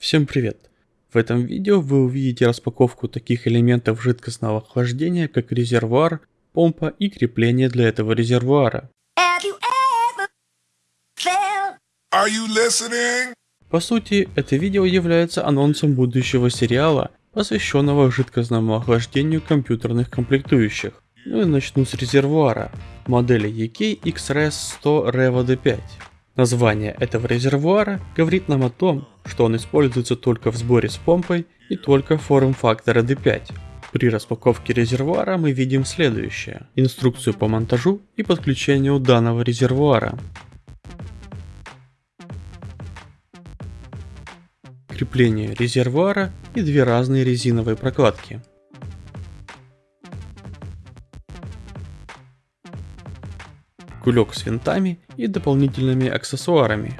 Всем привет! В этом видео вы увидите распаковку таких элементов жидкостного охлаждения, как резервуар, помпа и крепление для этого резервуара. По сути, это видео является анонсом будущего сериала, посвященного жидкостному охлаждению компьютерных комплектующих. Ну и начну с резервуара, модели EK XRS 100 Revo D5. Название этого резервуара говорит нам о том, что он используется только в сборе с помпой и только форм-фактора D5. При распаковке резервуара мы видим следующее. Инструкцию по монтажу и подключению данного резервуара. Крепление резервуара и две разные резиновые прокладки. Кулек с винтами и дополнительными аксессуарами.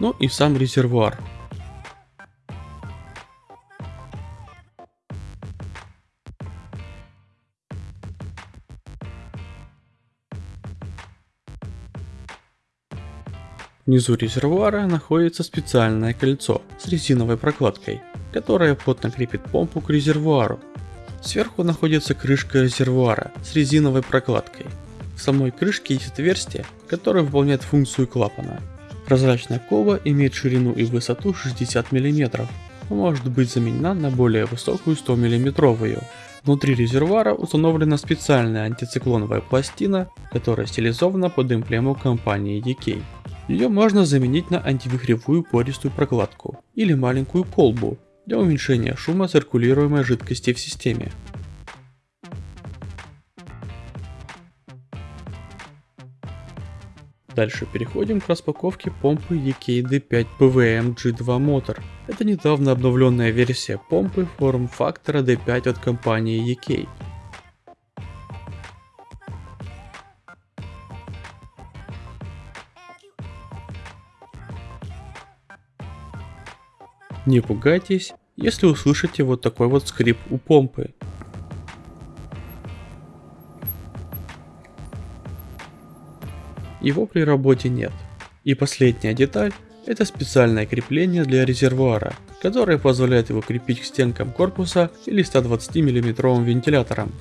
Ну и сам резервуар. Внизу резервуара находится специальное кольцо с резиновой прокладкой, которая плотно крепит помпу к резервуару. Сверху находится крышка резервуара с резиновой прокладкой. В самой крышке есть отверстие, которое выполняет функцию клапана. Прозрачная колба имеет ширину и высоту 60 мм, но может быть заменена на более высокую 100 мм. Внутри резервуара установлена специальная антициклоновая пластина, которая стилизована под эмблему компании DK. Ее можно заменить на антивихревую пористую прокладку или маленькую колбу для уменьшения шума циркулируемой жидкости в системе. Дальше переходим к распаковке помпы EKD5 PWM G2 Motor. Это недавно обновленная версия помпы форм-фактора D5 от компании EK. Не пугайтесь, если услышите вот такой вот скрип у помпы. Его при работе нет. И последняя деталь – это специальное крепление для резервуара, которое позволяет его крепить к стенкам корпуса или 120 мм вентилятором.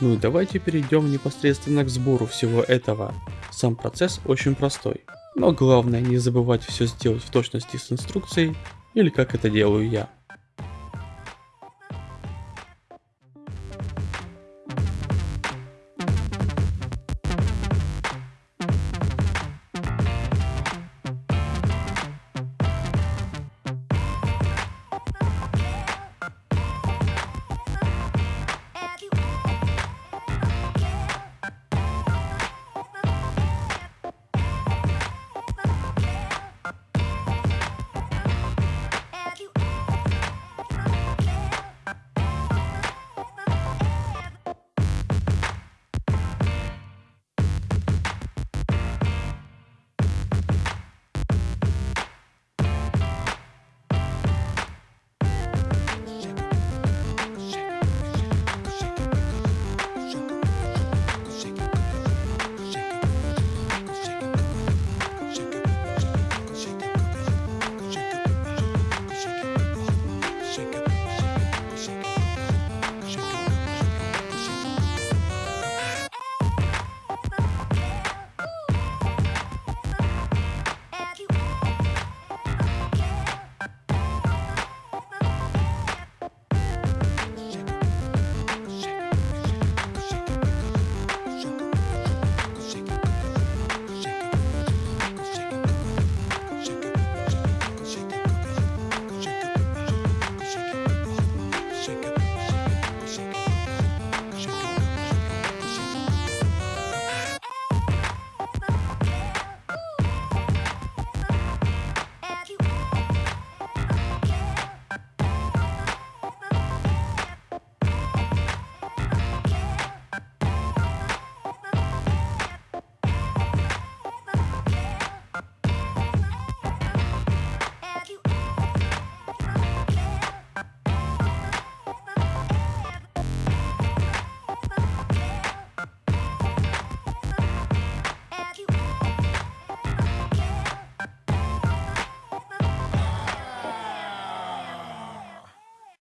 Ну и давайте перейдем непосредственно к сбору всего этого. Сам процесс очень простой. Но главное не забывать все сделать в точности с инструкцией, или как это делаю я.